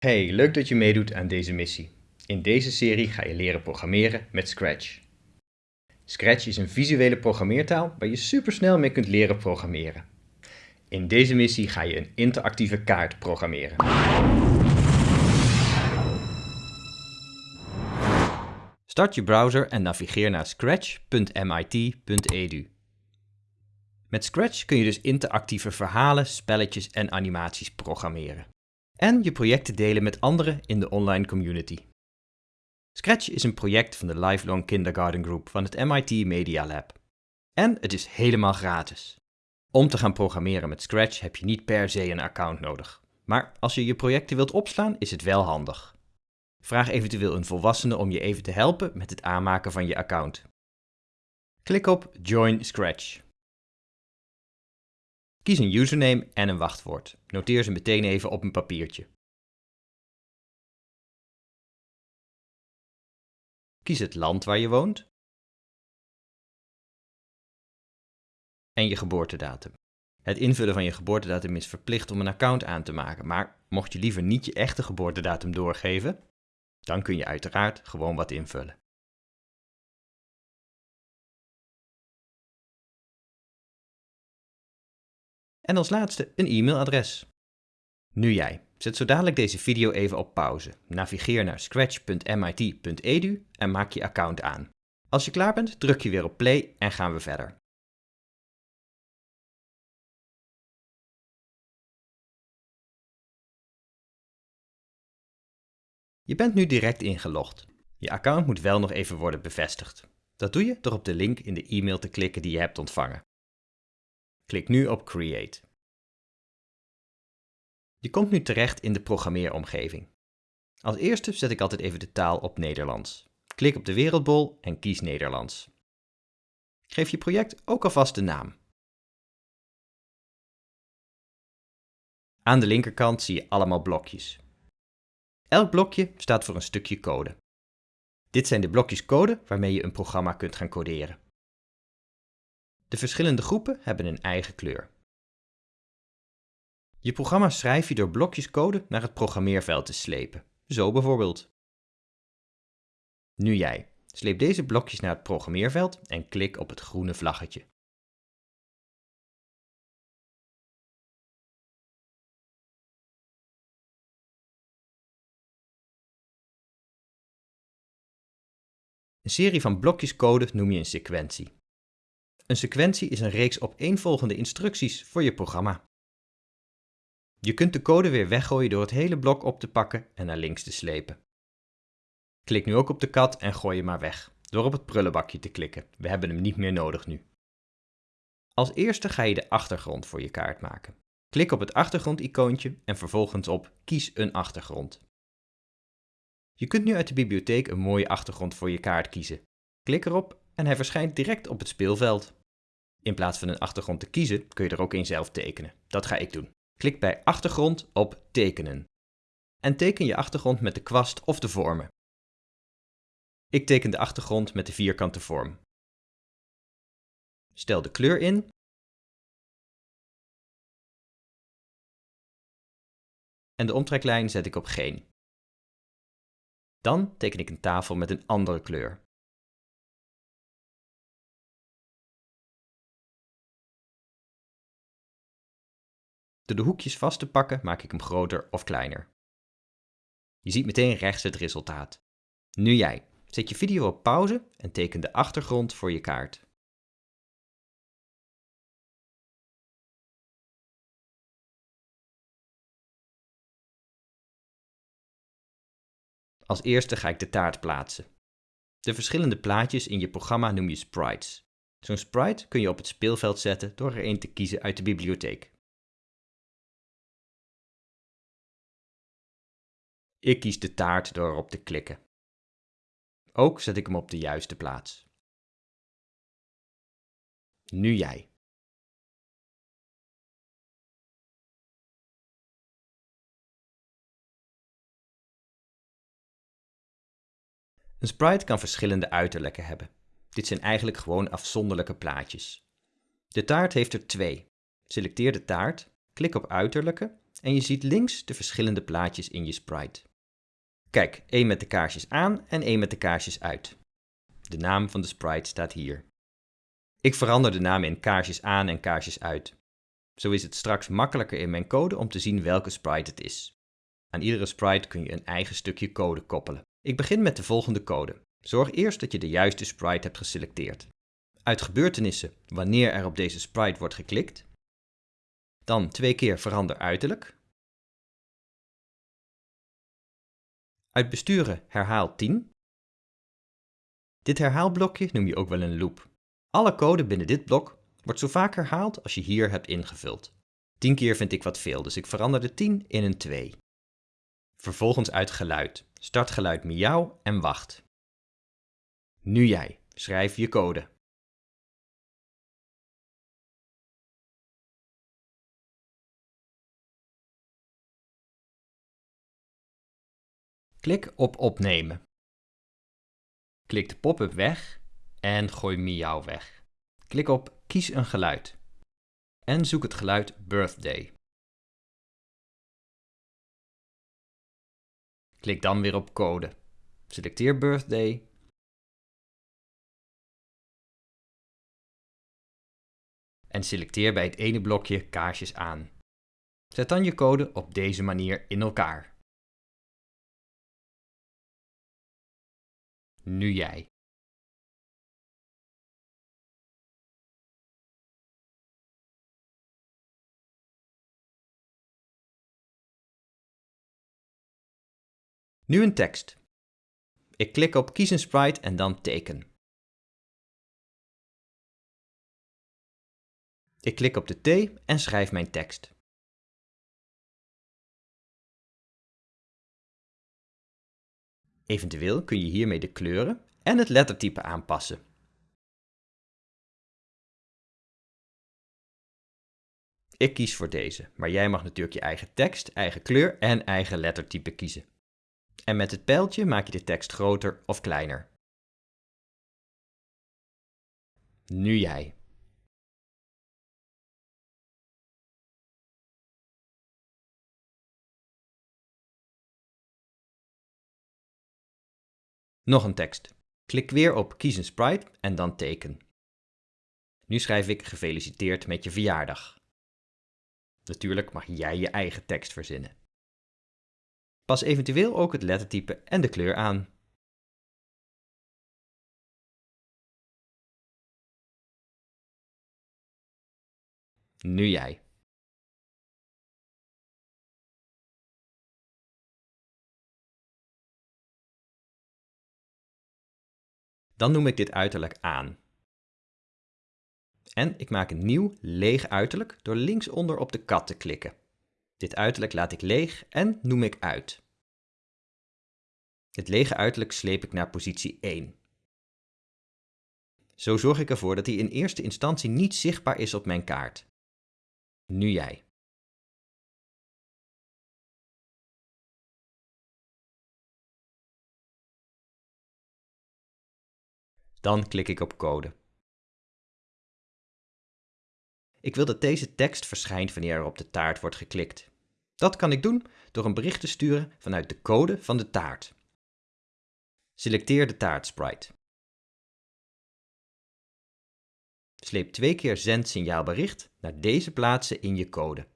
Hey, leuk dat je meedoet aan deze missie. In deze serie ga je leren programmeren met Scratch. Scratch is een visuele programmeertaal waar je supersnel mee kunt leren programmeren. In deze missie ga je een interactieve kaart programmeren. Start je browser en navigeer naar scratch.mit.edu. Met Scratch kun je dus interactieve verhalen, spelletjes en animaties programmeren. En je projecten delen met anderen in de online community. Scratch is een project van de Lifelong Kindergarten Group van het MIT Media Lab. En het is helemaal gratis. Om te gaan programmeren met Scratch heb je niet per se een account nodig. Maar als je je projecten wilt opslaan, is het wel handig. Vraag eventueel een volwassene om je even te helpen met het aanmaken van je account. Klik op Join Scratch. Kies een username en een wachtwoord. Noteer ze meteen even op een papiertje. Kies het land waar je woont. En je geboortedatum. Het invullen van je geboortedatum is verplicht om een account aan te maken, maar mocht je liever niet je echte geboortedatum doorgeven, dan kun je uiteraard gewoon wat invullen. En als laatste een e-mailadres. Nu jij. Zet zo dadelijk deze video even op pauze. Navigeer naar scratch.mit.edu en maak je account aan. Als je klaar bent, druk je weer op play en gaan we verder. Je bent nu direct ingelogd. Je account moet wel nog even worden bevestigd. Dat doe je door op de link in de e-mail te klikken die je hebt ontvangen. Klik nu op Create. Je komt nu terecht in de programmeeromgeving. Als eerste zet ik altijd even de taal op Nederlands. Klik op de wereldbol en kies Nederlands. Geef je project ook alvast de naam. Aan de linkerkant zie je allemaal blokjes. Elk blokje staat voor een stukje code. Dit zijn de blokjes code waarmee je een programma kunt gaan coderen. De verschillende groepen hebben een eigen kleur. Je programma schrijf je door blokjes code naar het programmeerveld te slepen. Zo bijvoorbeeld. Nu jij. Sleep deze blokjes naar het programmeerveld en klik op het groene vlaggetje. Een serie van blokjes code noem je een sequentie. Een sequentie is een reeks opeenvolgende instructies voor je programma. Je kunt de code weer weggooien door het hele blok op te pakken en naar links te slepen. Klik nu ook op de kat en gooi hem maar weg, door op het prullenbakje te klikken. We hebben hem niet meer nodig nu. Als eerste ga je de achtergrond voor je kaart maken. Klik op het achtergrondicoontje en vervolgens op Kies een achtergrond. Je kunt nu uit de bibliotheek een mooie achtergrond voor je kaart kiezen. Klik erop en hij verschijnt direct op het speelveld. In plaats van een achtergrond te kiezen kun je er ook een zelf tekenen. Dat ga ik doen. Klik bij achtergrond op tekenen. En teken je achtergrond met de kwast of de vormen. Ik teken de achtergrond met de vierkante vorm. Stel de kleur in. En de omtreklijn zet ik op geen. Dan teken ik een tafel met een andere kleur. Door de hoekjes vast te pakken maak ik hem groter of kleiner. Je ziet meteen rechts het resultaat. Nu jij. Zet je video op pauze en teken de achtergrond voor je kaart. Als eerste ga ik de taart plaatsen. De verschillende plaatjes in je programma noem je sprites. Zo'n sprite kun je op het speelveld zetten door er een te kiezen uit de bibliotheek. Ik kies de taart door erop te klikken. Ook zet ik hem op de juiste plaats. Nu jij. Een sprite kan verschillende uiterlijken hebben. Dit zijn eigenlijk gewoon afzonderlijke plaatjes. De taart heeft er twee. Selecteer de taart, klik op uiterlijke en je ziet links de verschillende plaatjes in je sprite. Kijk, één met de kaarsjes aan en één met de kaarsjes uit. De naam van de sprite staat hier. Ik verander de namen in kaarsjes aan en kaarsjes uit. Zo is het straks makkelijker in mijn code om te zien welke sprite het is. Aan iedere sprite kun je een eigen stukje code koppelen. Ik begin met de volgende code. Zorg eerst dat je de juiste sprite hebt geselecteerd. Uit gebeurtenissen wanneer er op deze sprite wordt geklikt. Dan twee keer verander uiterlijk. Uit besturen herhaal 10. Dit herhaalblokje noem je ook wel een loop. Alle code binnen dit blok wordt zo vaak herhaald als je hier hebt ingevuld. 10 keer vind ik wat veel, dus ik verander de 10 in een 2. Vervolgens uit geluid. Start geluid miauw en wacht. Nu jij. Schrijf je code. Klik op opnemen. Klik de pop-up weg en gooi miauw weg. Klik op kies een geluid en zoek het geluid birthday. Klik dan weer op code. Selecteer birthday en selecteer bij het ene blokje kaarsjes aan. Zet dan je code op deze manier in elkaar. Nu jij. Nu een tekst. Ik klik op kies een sprite en dan teken. Ik klik op de T en schrijf mijn tekst. Eventueel kun je hiermee de kleuren en het lettertype aanpassen. Ik kies voor deze, maar jij mag natuurlijk je eigen tekst, eigen kleur en eigen lettertype kiezen. En met het pijltje maak je de tekst groter of kleiner. Nu jij. Nog een tekst. Klik weer op Kies een sprite en dan teken. Nu schrijf ik gefeliciteerd met je verjaardag. Natuurlijk mag jij je eigen tekst verzinnen. Pas eventueel ook het lettertype en de kleur aan. Nu jij. Dan noem ik dit uiterlijk aan. En ik maak een nieuw, leeg uiterlijk door linksonder op de kat te klikken. Dit uiterlijk laat ik leeg en noem ik uit. Het lege uiterlijk sleep ik naar positie 1. Zo zorg ik ervoor dat hij in eerste instantie niet zichtbaar is op mijn kaart. Nu jij. Dan klik ik op code. Ik wil dat deze tekst verschijnt wanneer er op de taart wordt geklikt. Dat kan ik doen door een bericht te sturen vanuit de code van de taart. Selecteer de taartsprite. Sleep twee keer zend signaalbericht naar deze plaatsen in je code.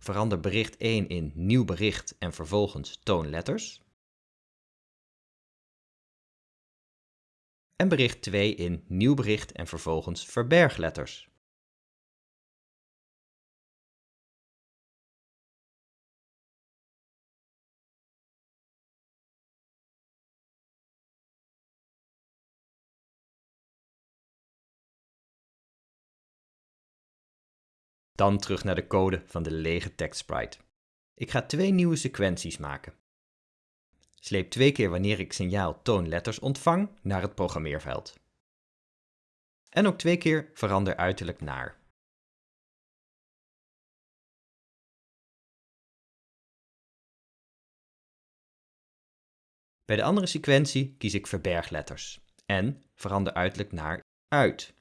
Verander bericht 1 in nieuw bericht en vervolgens toon letters. En bericht 2 in nieuw bericht en vervolgens verberg Dan terug naar de code van de lege tekstsprite. Ik ga twee nieuwe sequenties maken. Sleep twee keer wanneer ik signaal toonletters ontvang naar het programmeerveld. En ook twee keer verander uiterlijk naar. Bij de andere sequentie kies ik verbergletters en verander uiterlijk naar uit.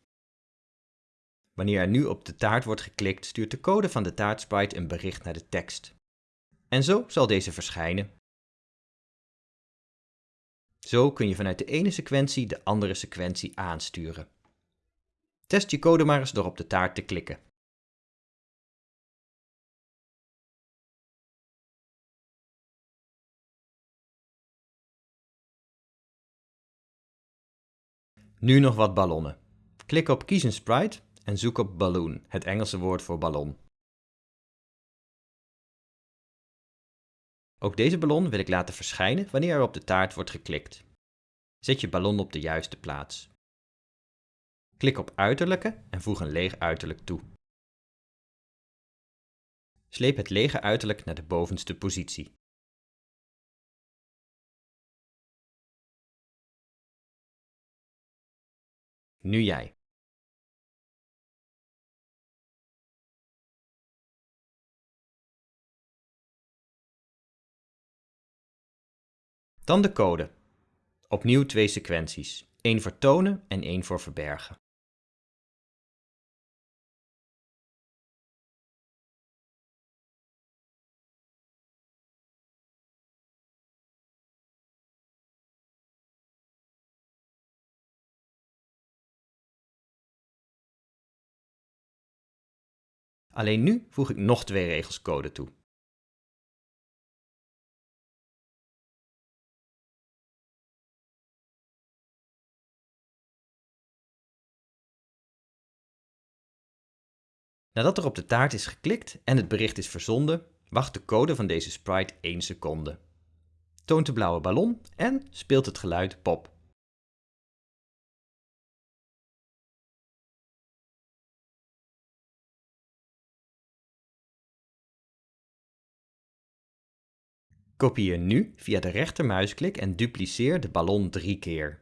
Wanneer er nu op de taart wordt geklikt, stuurt de code van de taartsprite een bericht naar de tekst. En zo zal deze verschijnen. Zo kun je vanuit de ene sequentie de andere sequentie aansturen. Test je code maar eens door op de taart te klikken. Nu nog wat ballonnen. Klik op Kies een sprite en zoek op balloon, het Engelse woord voor ballon. Ook deze ballon wil ik laten verschijnen wanneer er op de taart wordt geklikt. Zet je ballon op de juiste plaats. Klik op uiterlijke en voeg een leeg uiterlijk toe. Sleep het lege uiterlijk naar de bovenste positie. Nu jij. Dan de code. Opnieuw twee sequenties. één voor tonen en één voor verbergen. Alleen nu voeg ik nog twee regels code toe. Nadat er op de taart is geklikt en het bericht is verzonden, wacht de code van deze sprite 1 seconde. Toont de blauwe ballon en speelt het geluid pop. Kopieer nu via de rechtermuisklik en dupliceer de ballon drie keer.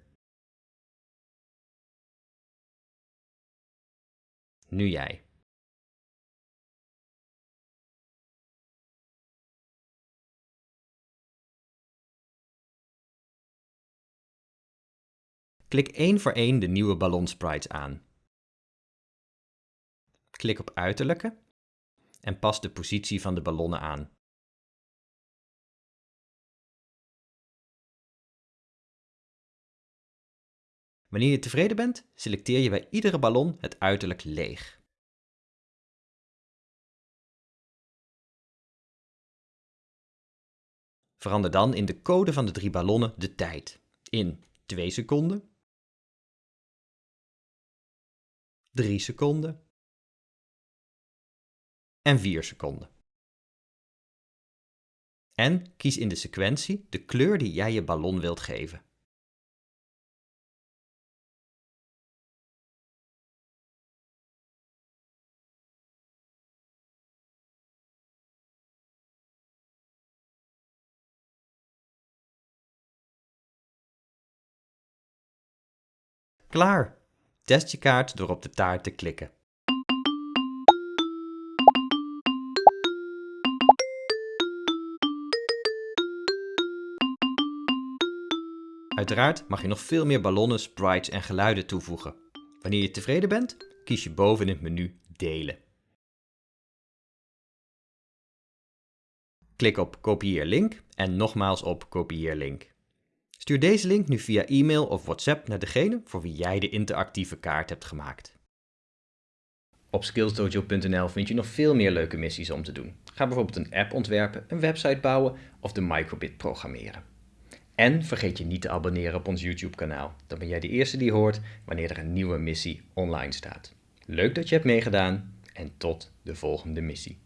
Nu jij. Klik één voor één de nieuwe ballonsprites aan. Klik op uiterlijke en pas de positie van de ballonnen aan. Wanneer je tevreden bent, selecteer je bij iedere ballon het uiterlijk leeg. Verander dan in de code van de drie ballonnen de tijd in 2 seconden, 3 seconden en 4 seconden. En kies in de sequentie de kleur die jij je ballon wilt geven. Klaar! Test je kaart door op de taart te klikken. Uiteraard mag je nog veel meer ballonnen, sprites en geluiden toevoegen. Wanneer je tevreden bent, kies je boven in het menu Delen. Klik op Kopieer link en nogmaals op Kopieer link. Stuur deze link nu via e-mail of WhatsApp naar degene voor wie jij de interactieve kaart hebt gemaakt. Op skillsdojo.nl vind je nog veel meer leuke missies om te doen. Ga bijvoorbeeld een app ontwerpen, een website bouwen of de microbit programmeren. En vergeet je niet te abonneren op ons YouTube kanaal. Dan ben jij de eerste die hoort wanneer er een nieuwe missie online staat. Leuk dat je hebt meegedaan en tot de volgende missie.